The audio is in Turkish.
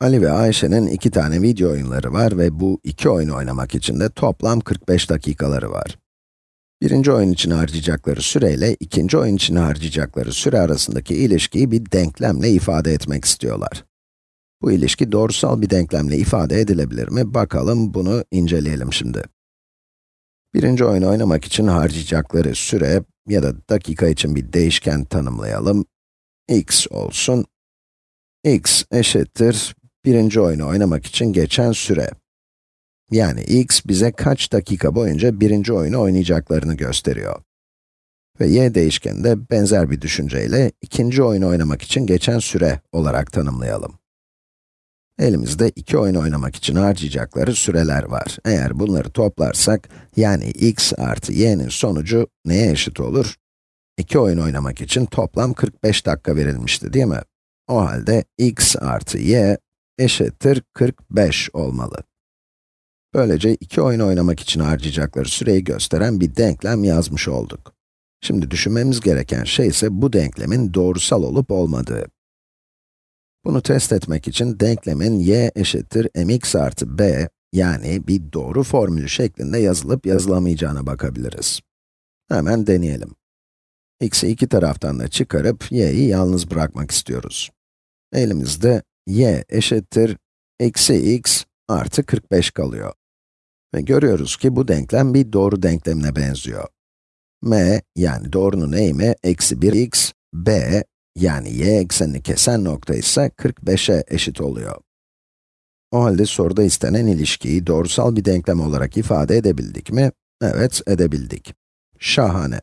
Ali ve Ayşe'nin iki tane video oyunları var ve bu iki oyunu oynamak için de toplam 45 dakikaları var. Birinci oyun için harcayacakları süreyle ikinci oyun için harcayacakları süre arasındaki ilişkiyi bir denklemle ifade etmek istiyorlar. Bu ilişki doğrusal bir denklemle ifade edilebilir mi? Bakalım, bunu inceleyelim şimdi. Birinci oyunu oynamak için harcayacakları süre ya da dakika için bir değişken tanımlayalım. x olsun. x eşittir birinci oyunu oynamak için geçen süre. Yani x bize kaç dakika boyunca birinci oyunu oynayacaklarını gösteriyor. Ve y değişkeni de benzer bir düşünceyle ikinci oyunu oynamak için geçen süre olarak tanımlayalım. Elimizde iki oyun oynamak için harcayacakları süreler var. Eğer bunları toplarsak, yani x artı y'nin sonucu neye eşit olur? İki oyun oynamak için toplam 45 dakika verilmişti değil mi? O halde x artı y eşittir 45 olmalı. Böylece iki oyun oynamak için harcayacakları süreyi gösteren bir denklem yazmış olduk. Şimdi düşünmemiz gereken şey ise bu denklemin doğrusal olup olmadığı. Bunu test etmek için denklemin y eşittir mx artı b, yani bir doğru formülü şeklinde yazılıp yazılamayacağına bakabiliriz. Hemen deneyelim. x'i iki taraftan da çıkarıp y'yi yalnız bırakmak istiyoruz. Elimizde y eşittir eksi x artı 45 kalıyor. Ve görüyoruz ki bu denklem bir doğru denklemine benziyor. m, yani doğrunun eğimi eksi 1x, b, yani y eksenini kesen nokta ise 45'e eşit oluyor. O halde soruda istenen ilişkiyi doğrusal bir denklem olarak ifade edebildik mi? Evet, edebildik. Şahane.